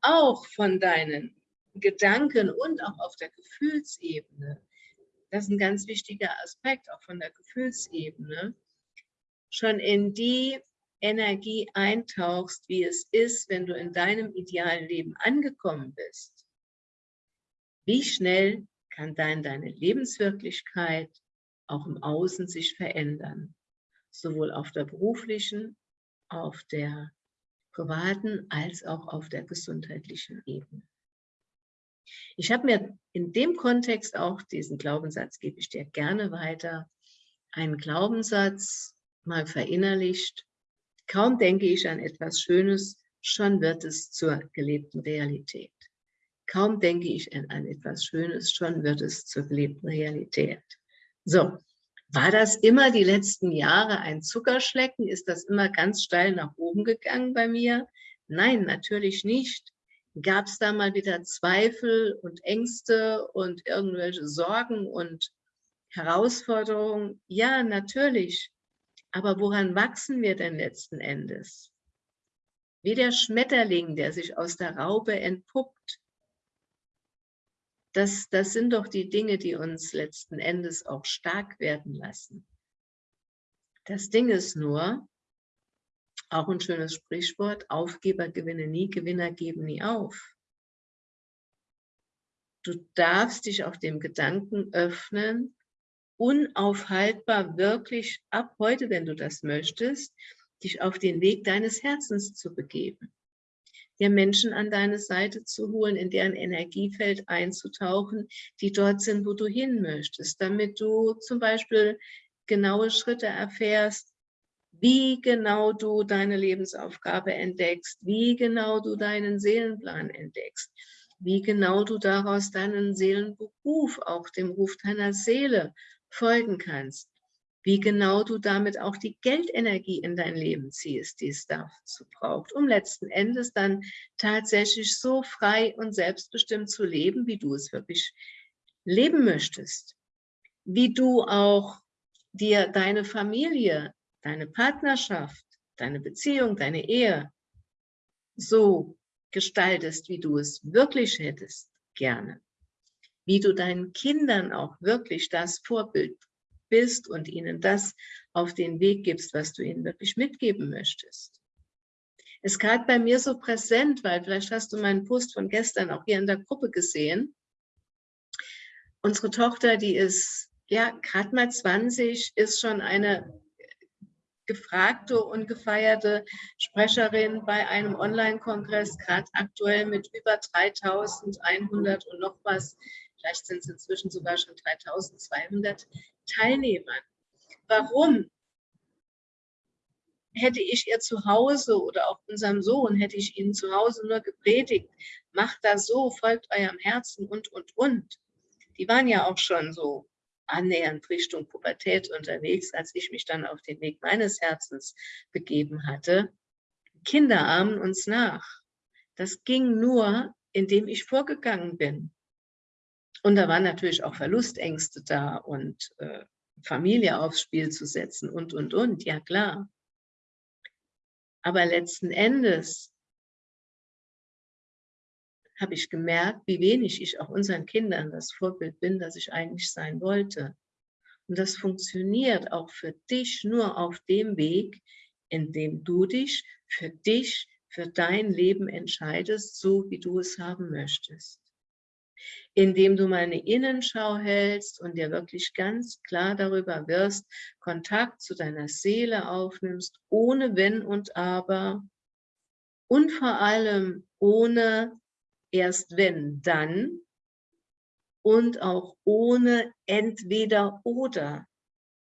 auch von deinen Gedanken und auch auf der Gefühlsebene, das ist ein ganz wichtiger Aspekt, auch von der Gefühlsebene, schon in die Energie eintauchst, wie es ist, wenn du in deinem idealen Leben angekommen bist. Wie schnell kann dann deine Lebenswirklichkeit auch im Außen sich verändern, sowohl auf der beruflichen, auf der privaten als auch auf der gesundheitlichen Ebene. Ich habe mir in dem Kontext auch diesen Glaubenssatz, gebe ich dir gerne weiter, einen Glaubenssatz mal verinnerlicht. Kaum denke ich an etwas Schönes, schon wird es zur gelebten Realität. Kaum denke ich an, etwas Schönes, schon wird es zur gelebten Realität. So, war das immer die letzten Jahre ein Zuckerschlecken? Ist das immer ganz steil nach oben gegangen bei mir? Nein, natürlich nicht. Gab es da mal wieder Zweifel und Ängste und irgendwelche Sorgen und Herausforderungen? Ja, natürlich. Aber woran wachsen wir denn letzten Endes? Wie der Schmetterling, der sich aus der Raube entpuppt, das, das sind doch die Dinge, die uns letzten Endes auch stark werden lassen. Das Ding ist nur, auch ein schönes Sprichwort, Aufgeber gewinnen nie, Gewinner geben nie auf. Du darfst dich auf dem Gedanken öffnen, unaufhaltbar wirklich ab heute, wenn du das möchtest, dich auf den Weg deines Herzens zu begeben, dir Menschen an deine Seite zu holen, in deren Energiefeld einzutauchen, die dort sind, wo du hin möchtest, damit du zum Beispiel genaue Schritte erfährst, wie genau du deine Lebensaufgabe entdeckst, wie genau du deinen Seelenplan entdeckst, wie genau du daraus deinen Seelenberuf, auch dem Ruf deiner Seele folgen kannst, wie genau du damit auch die Geldenergie in dein Leben ziehst, die es dazu braucht, um letzten Endes dann tatsächlich so frei und selbstbestimmt zu leben, wie du es wirklich leben möchtest. Wie du auch dir deine Familie, deine Partnerschaft, deine Beziehung, deine Ehe so gestaltest, wie du es wirklich hättest, gerne. Wie du deinen Kindern auch wirklich das Vorbild bist und ihnen das auf den Weg gibst, was du ihnen wirklich mitgeben möchtest. Es ist gerade bei mir so präsent, weil vielleicht hast du meinen Post von gestern auch hier in der Gruppe gesehen. Unsere Tochter, die ist ja gerade mal 20, ist schon eine gefragte und gefeierte Sprecherin bei einem Online-Kongress, gerade aktuell mit über 3100 und noch was, vielleicht sind es inzwischen sogar schon 3200 Teilnehmern. Warum? Hätte ich ihr zu Hause oder auch unserem Sohn, hätte ich ihnen zu Hause nur gepredigt, macht das so, folgt eurem Herzen und, und, und. Die waren ja auch schon so annähernd Richtung Pubertät unterwegs, als ich mich dann auf den Weg meines Herzens begeben hatte. Kinder ahmen uns nach. Das ging nur, indem ich vorgegangen bin. Und da waren natürlich auch Verlustängste da und äh, Familie aufs Spiel zu setzen und, und, und, ja klar. Aber letzten Endes habe ich gemerkt, wie wenig ich auch unseren Kindern das Vorbild bin, das ich eigentlich sein wollte. Und das funktioniert auch für dich nur auf dem Weg, in dem du dich für dich, für dein Leben entscheidest, so wie du es haben möchtest indem du meine Innenschau hältst und dir wirklich ganz klar darüber wirst, Kontakt zu deiner Seele aufnimmst, ohne Wenn und Aber und vor allem ohne erst wenn, dann und auch ohne entweder oder.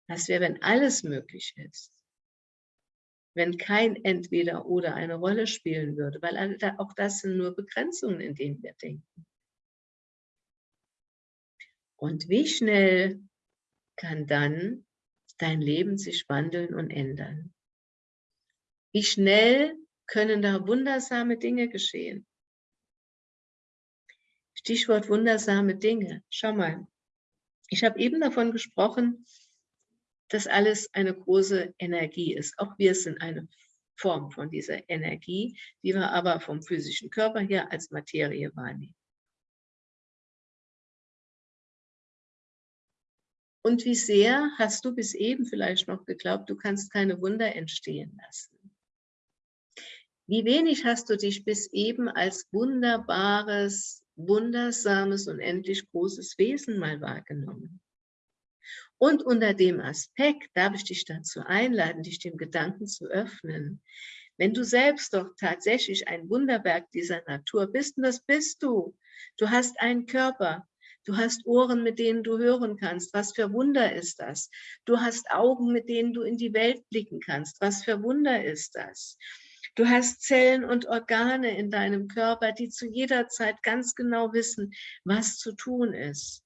Das wäre, wenn alles möglich ist. Wenn kein entweder oder eine Rolle spielen würde, weil auch das sind nur Begrenzungen, in denen wir denken. Und wie schnell kann dann dein Leben sich wandeln und ändern? Wie schnell können da wundersame Dinge geschehen? Stichwort wundersame Dinge. Schau mal, ich habe eben davon gesprochen, dass alles eine große Energie ist. Auch wir sind eine Form von dieser Energie, die wir aber vom physischen Körper her als Materie wahrnehmen. Und wie sehr hast du bis eben vielleicht noch geglaubt, du kannst keine Wunder entstehen lassen? Wie wenig hast du dich bis eben als wunderbares, wundersames und endlich großes Wesen mal wahrgenommen? Und unter dem Aspekt darf ich dich dazu einladen, dich dem Gedanken zu öffnen. Wenn du selbst doch tatsächlich ein Wunderwerk dieser Natur bist, und das bist du, du hast einen Körper, Du hast Ohren, mit denen du hören kannst. Was für Wunder ist das? Du hast Augen, mit denen du in die Welt blicken kannst. Was für Wunder ist das? Du hast Zellen und Organe in deinem Körper, die zu jeder Zeit ganz genau wissen, was zu tun ist.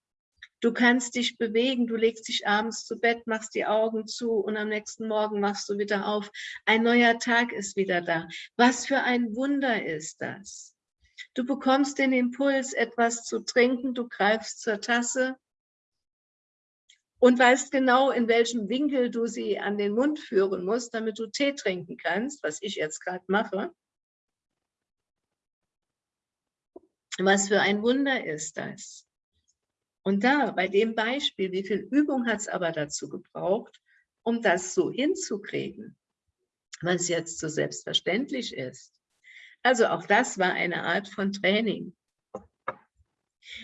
Du kannst dich bewegen, du legst dich abends zu Bett, machst die Augen zu und am nächsten Morgen machst du wieder auf. Ein neuer Tag ist wieder da. Was für ein Wunder ist das? Du bekommst den Impuls, etwas zu trinken, du greifst zur Tasse und weißt genau, in welchem Winkel du sie an den Mund führen musst, damit du Tee trinken kannst, was ich jetzt gerade mache. Was für ein Wunder ist das? Und da, bei dem Beispiel, wie viel Übung hat es aber dazu gebraucht, um das so hinzukriegen, was jetzt so selbstverständlich ist. Also auch das war eine Art von Training.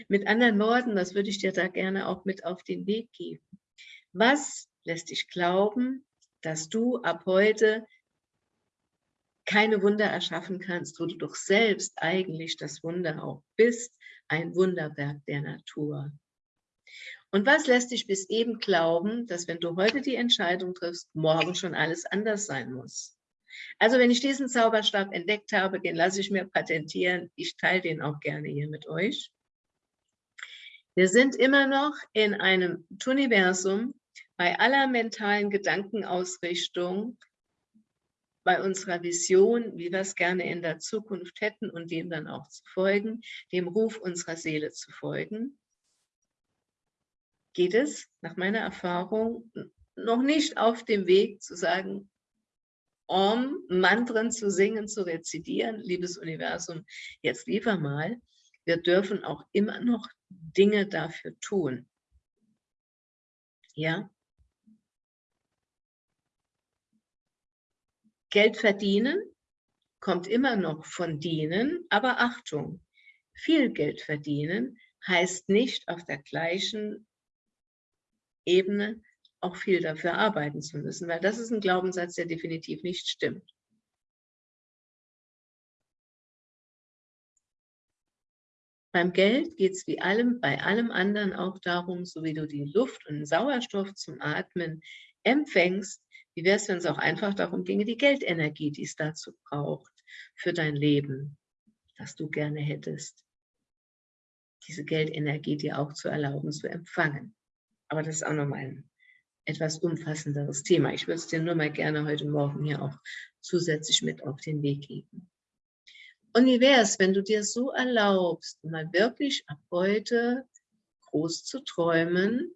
Mit anderen Worten, das würde ich dir da gerne auch mit auf den Weg geben. Was lässt dich glauben, dass du ab heute keine Wunder erschaffen kannst, wo du doch selbst eigentlich das Wunder auch bist, ein Wunderwerk der Natur. Und was lässt dich bis eben glauben, dass wenn du heute die Entscheidung triffst, morgen schon alles anders sein muss? Also wenn ich diesen Zauberstab entdeckt habe, den lasse ich mir patentieren. Ich teile den auch gerne hier mit euch. Wir sind immer noch in einem Universum bei aller mentalen Gedankenausrichtung, bei unserer Vision, wie wir es gerne in der Zukunft hätten und dem dann auch zu folgen, dem Ruf unserer Seele zu folgen, geht es nach meiner Erfahrung noch nicht auf dem Weg zu sagen, Om, Mantren zu singen, zu rezitieren, liebes Universum, jetzt lieber mal, wir dürfen auch immer noch Dinge dafür tun. Ja? Geld verdienen kommt immer noch von dienen, aber Achtung, viel Geld verdienen heißt nicht auf der gleichen Ebene auch viel dafür arbeiten zu müssen, weil das ist ein Glaubenssatz, der definitiv nicht stimmt. Beim Geld geht es wie allem, bei allem anderen auch darum, so wie du die Luft und Sauerstoff zum Atmen empfängst, wie wäre es, wenn es auch einfach darum ginge, die Geldenergie, die es dazu braucht, für dein Leben, das du gerne hättest, diese Geldenergie dir auch zu erlauben, zu empfangen. Aber das ist auch nochmal ein etwas umfassenderes Thema. Ich würde es dir nur mal gerne heute Morgen hier auch zusätzlich mit auf den Weg geben. Es, wenn du dir so erlaubst, mal wirklich ab heute groß zu träumen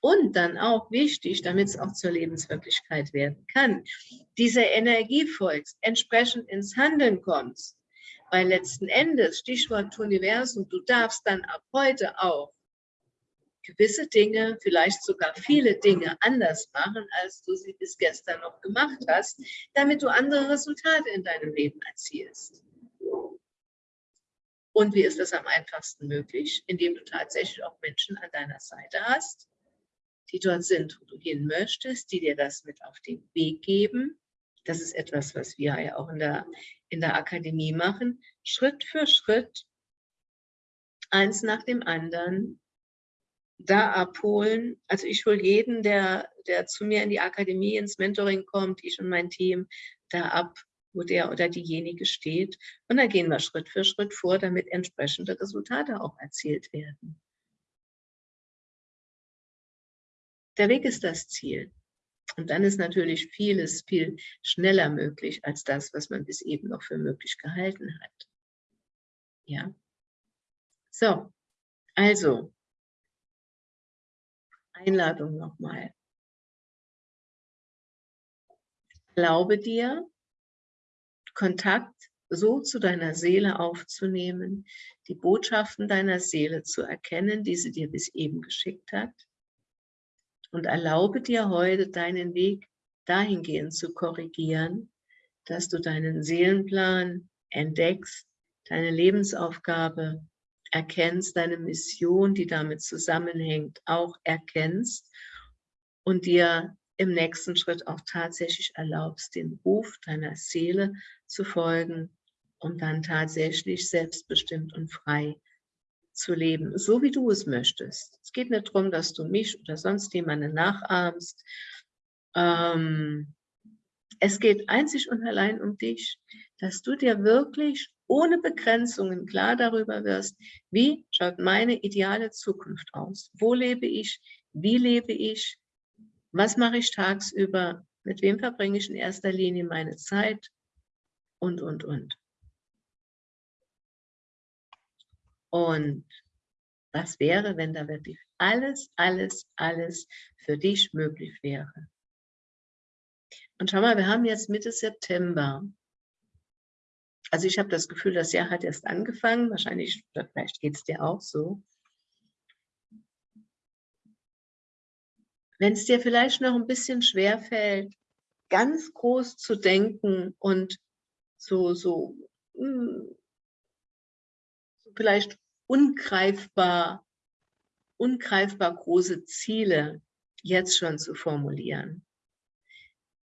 und dann auch wichtig, damit es auch zur Lebenswirklichkeit werden kann, dieser Energie folgst, entsprechend ins Handeln kommst. Weil letzten Endes, Stichwort Universum, du darfst dann ab heute auch gewisse Dinge, vielleicht sogar viele Dinge anders machen, als du sie bis gestern noch gemacht hast, damit du andere Resultate in deinem Leben erzielst. Und wie ist das am einfachsten möglich? Indem du tatsächlich auch Menschen an deiner Seite hast, die dort sind, wo du hin möchtest, die dir das mit auf den Weg geben. Das ist etwas, was wir ja auch in der, in der Akademie machen. Schritt für Schritt, eins nach dem anderen, da abholen. Also ich hole jeden, der, der zu mir in die Akademie, ins Mentoring kommt, ich und mein Team, da ab, wo der oder diejenige steht. Und dann gehen wir Schritt für Schritt vor, damit entsprechende Resultate auch erzielt werden. Der Weg ist das Ziel. Und dann ist natürlich vieles viel schneller möglich als das, was man bis eben noch für möglich gehalten hat. Ja. So, also Einladung nochmal. Erlaube dir, Kontakt so zu deiner Seele aufzunehmen, die Botschaften deiner Seele zu erkennen, die sie dir bis eben geschickt hat. Und erlaube dir heute deinen Weg dahingehend zu korrigieren, dass du deinen Seelenplan entdeckst, deine Lebensaufgabe erkennst, deine Mission, die damit zusammenhängt, auch erkennst und dir im nächsten Schritt auch tatsächlich erlaubst, den Ruf deiner Seele zu folgen, um dann tatsächlich selbstbestimmt und frei zu leben, so wie du es möchtest. Es geht nicht darum, dass du mich oder sonst jemanden nachahmst. Ähm, es geht einzig und allein um dich, dass du dir wirklich ohne Begrenzungen klar darüber wirst, wie schaut meine ideale Zukunft aus? Wo lebe ich? Wie lebe ich? Was mache ich tagsüber? Mit wem verbringe ich in erster Linie meine Zeit? Und, und, und. Und was wäre, wenn da wirklich alles, alles, alles für dich möglich wäre? Und schau mal, wir haben jetzt Mitte September. Also ich habe das Gefühl, das Jahr hat erst angefangen. Wahrscheinlich, vielleicht geht es dir auch so. Wenn es dir vielleicht noch ein bisschen schwer fällt, ganz groß zu denken und so, so, hm, so vielleicht ungreifbar, ungreifbar große Ziele jetzt schon zu formulieren,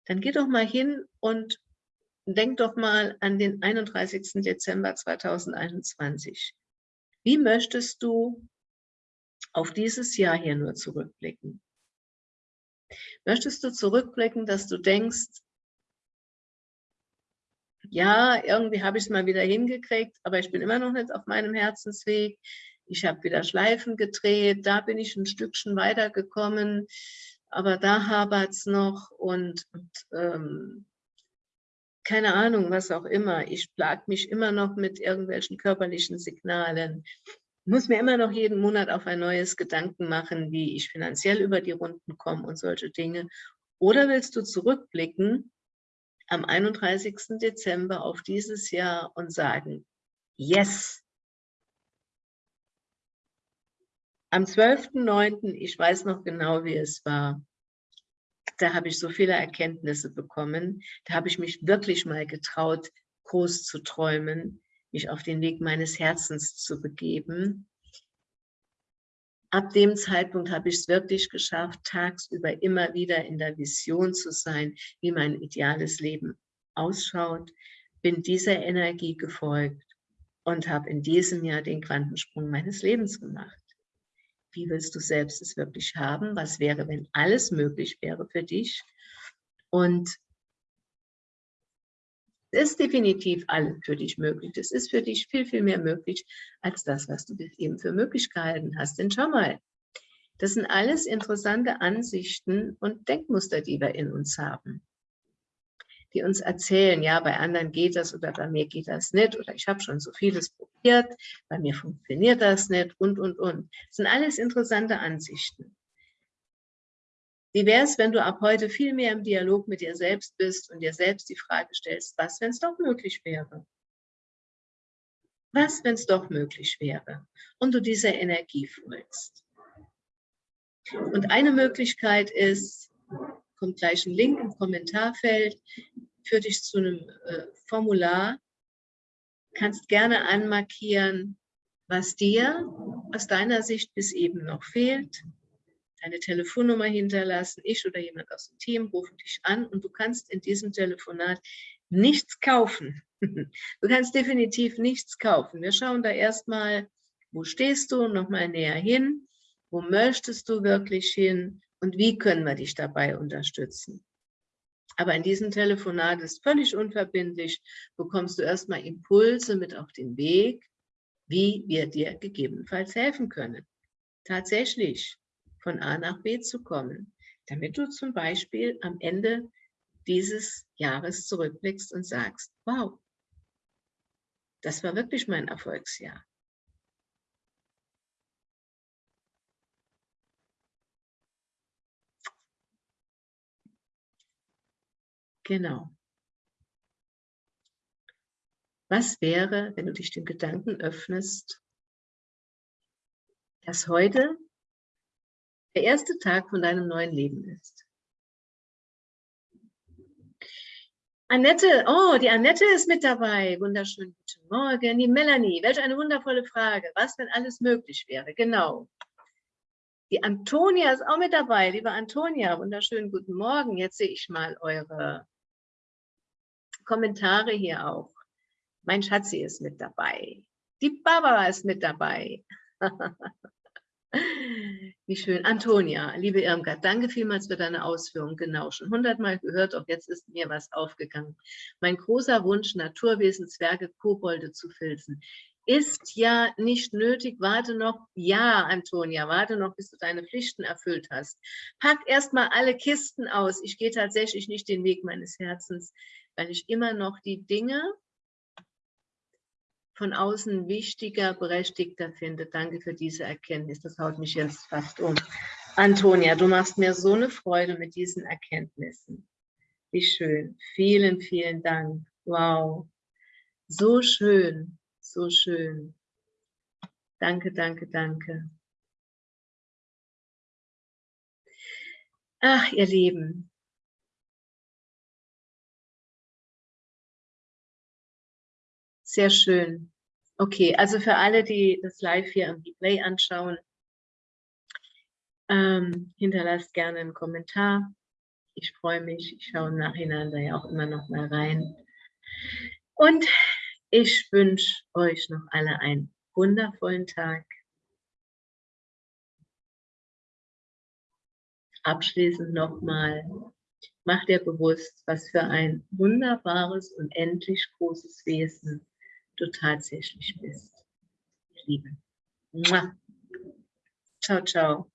dann geh doch mal hin und denk doch mal an den 31. Dezember 2021. Wie möchtest du auf dieses Jahr hier nur zurückblicken? Möchtest du zurückblicken, dass du denkst, ja, irgendwie habe ich es mal wieder hingekriegt, aber ich bin immer noch nicht auf meinem Herzensweg. Ich habe wieder Schleifen gedreht, da bin ich ein Stückchen weitergekommen, aber da hapert es noch und, und ähm, keine Ahnung, was auch immer. Ich plag mich immer noch mit irgendwelchen körperlichen Signalen. Muss mir immer noch jeden Monat auf ein neues Gedanken machen, wie ich finanziell über die Runden komme und solche Dinge. Oder willst du zurückblicken am 31. Dezember auf dieses Jahr und sagen, yes! Am 12.09., ich weiß noch genau, wie es war, da habe ich so viele Erkenntnisse bekommen. Da habe ich mich wirklich mal getraut, groß zu träumen, mich auf den Weg meines Herzens zu begeben. Ab dem Zeitpunkt habe ich es wirklich geschafft, tagsüber immer wieder in der Vision zu sein, wie mein ideales Leben ausschaut, bin dieser Energie gefolgt und habe in diesem Jahr den Quantensprung meines Lebens gemacht. Wie willst du selbst es wirklich haben? Was wäre, wenn alles möglich wäre für dich? Und es ist definitiv alles für dich möglich. Es ist für dich viel, viel mehr möglich als das, was du eben für möglich gehalten hast. Denn schau mal, das sind alles interessante Ansichten und Denkmuster, die wir in uns haben die uns erzählen, ja, bei anderen geht das oder bei mir geht das nicht oder ich habe schon so vieles probiert, bei mir funktioniert das nicht und, und, und. Das sind alles interessante Ansichten. Wie wäre es, wenn du ab heute viel mehr im Dialog mit dir selbst bist und dir selbst die Frage stellst, was, wenn es doch möglich wäre? Was, wenn es doch möglich wäre? Und du dieser Energie folgst. Und eine Möglichkeit ist, kommt gleich ein Link im Kommentarfeld, führt dich zu einem äh, Formular, kannst gerne anmarkieren, was dir aus deiner Sicht bis eben noch fehlt, deine Telefonnummer hinterlassen, ich oder jemand aus dem Team rufen dich an und du kannst in diesem Telefonat nichts kaufen. Du kannst definitiv nichts kaufen. Wir schauen da erstmal, wo stehst du, nochmal näher hin, wo möchtest du wirklich hin und wie können wir dich dabei unterstützen. Aber in diesem Telefonat ist völlig unverbindlich, bekommst du erstmal Impulse mit auf den Weg, wie wir dir gegebenenfalls helfen können. Tatsächlich von A nach B zu kommen, damit du zum Beispiel am Ende dieses Jahres zurückblickst und sagst, wow, das war wirklich mein Erfolgsjahr. Genau. Was wäre, wenn du dich dem Gedanken öffnest, dass heute der erste Tag von deinem neuen Leben ist? Annette, oh, die Annette ist mit dabei. Wunderschönen guten Morgen. Die Melanie, welch eine wundervolle Frage. Was, wenn alles möglich wäre? Genau. Die Antonia ist auch mit dabei. Liebe Antonia, wunderschönen guten Morgen. Jetzt sehe ich mal eure Kommentare hier auch. Mein Schatzi ist mit dabei. Die Barbara ist mit dabei. Wie schön. Antonia, liebe Irmgard, danke vielmals für deine Ausführungen. Genau, schon hundertmal gehört, auch jetzt ist mir was aufgegangen. Mein großer Wunsch, Naturwesen, Zwerge, Kobolde zu filzen. Ist ja nicht nötig, warte noch, ja, Antonia, warte noch, bis du deine Pflichten erfüllt hast. Pack erstmal alle Kisten aus. Ich gehe tatsächlich nicht den Weg meines Herzens weil ich immer noch die Dinge von außen wichtiger, berechtigter finde. Danke für diese Erkenntnis. Das haut mich jetzt fast um. Antonia, du machst mir so eine Freude mit diesen Erkenntnissen. Wie schön. Vielen, vielen Dank. Wow. So schön, so schön. Danke, danke, danke. Ach, ihr Lieben, Sehr schön. Okay, also für alle, die das live hier am Replay anschauen, ähm, hinterlasst gerne einen Kommentar. Ich freue mich. Ich schaue im Nachhinein da ja auch immer noch mal rein. Und ich wünsche euch noch alle einen wundervollen Tag. Abschließend nochmal, macht ihr bewusst, was für ein wunderbares, und endlich großes Wesen du tatsächlich bist. Liebe. Mua. Ciao, ciao.